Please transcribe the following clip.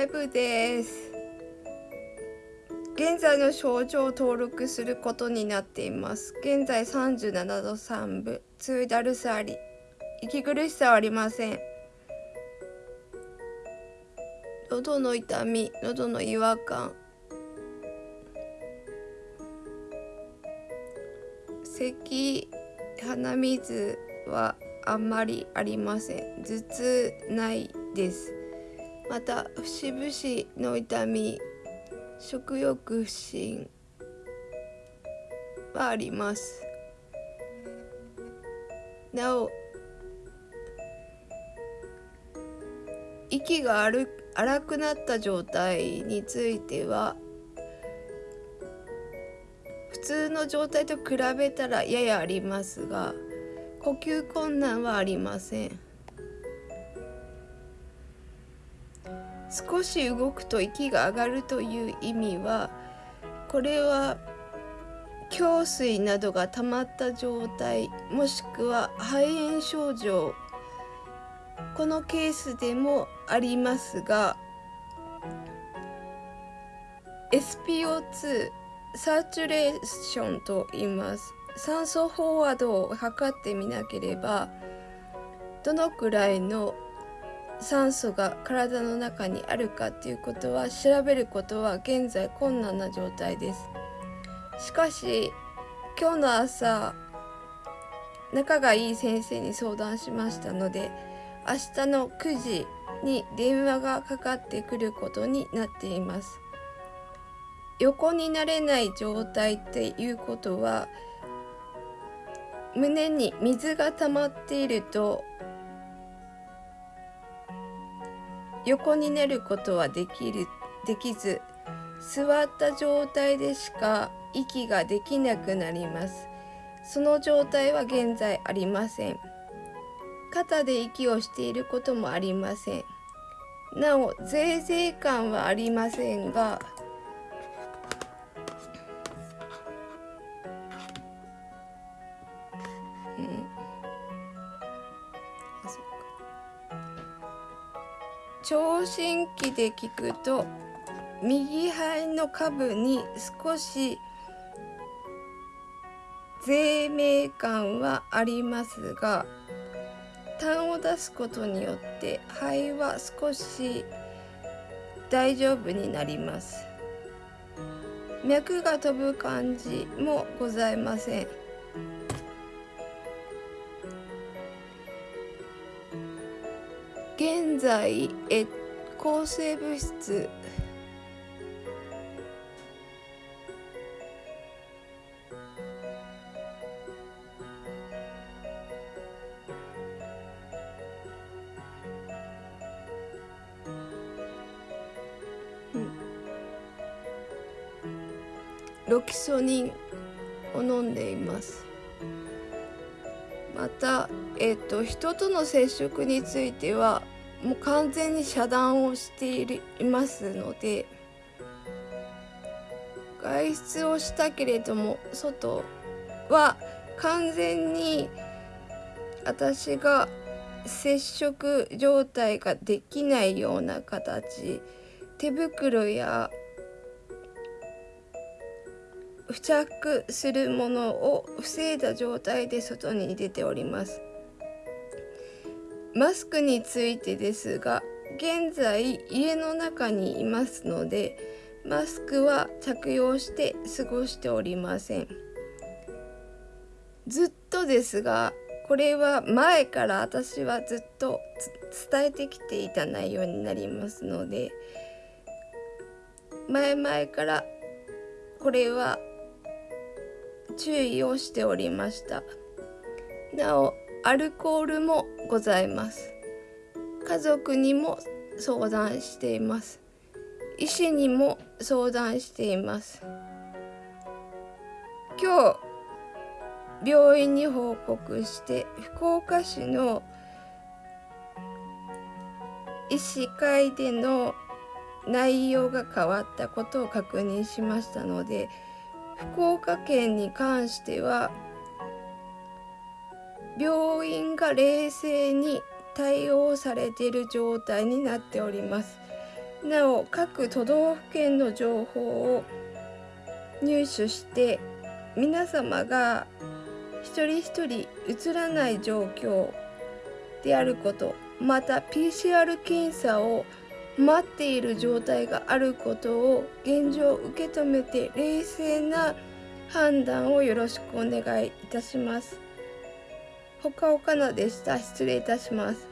ライブです。現在の症状を登録することになっています。現在37度3分。強いだるさあり。息苦しさはありません。喉の痛み。喉の違和感。咳鼻水はあんまりありません。頭痛ないです。また節々の痛み食欲不振はあります。なお息が荒くなった状態については普通の状態と比べたらややありますが呼吸困難はありません。少し動くと息が上がるという意味はこれは胸水などが溜まった状態もしくは肺炎症状このケースでもありますが SPO2 サーチュレーションと言います。酸素飽和度を測ってみなければどのくらいの酸素が体の中にあるかっていうことは調べることは現在困難な状態です。しかし今日の朝仲がいい先生に相談しましたので明日の9時に電話がかかってくることになっています。横になれない状態っていうことは胸に水が溜まっていると横になることはできるできず座った状態でしか息ができなくなります。その状態は現在ありません。肩で息をしていることもありません。なおぜいぜい感はありませんが聴診器で聞くと右肺の下部に少し税明感はありますが痰を出すことによって肺は少し大丈夫になります。脈が飛ぶ感じもございません。現在え抗生物質。ロキソニンを飲んでいます。また、えっと、人との接触についてはもう完全に遮断をしていますので外出をしたけれども外は完全に私が接触状態ができないような形手袋や付着するものを防いだ状態で外に出ております。マスクについてですが現在家の中にいますのでマスクは着用して過ごしておりません。ずっとですがこれは前から私はずっと伝えてきていた内容になりますので前々からこれは注意をしておりました。なおアルコールもございます。家族にも相談しています。医師にも相談しています。今日病院に報告して福岡市の医師会での内容が変わったことを確認しましたので福岡県に関しては病院が冷静に対応されている状態になっておりますなお各都道府県の情報を入手して皆様が一人一人映らない状況であることまた PCR 検査を待っている状態があることを現状受け止めて冷静な判断をよろしくお願いいたします。ほかほかのでした。失礼いたします。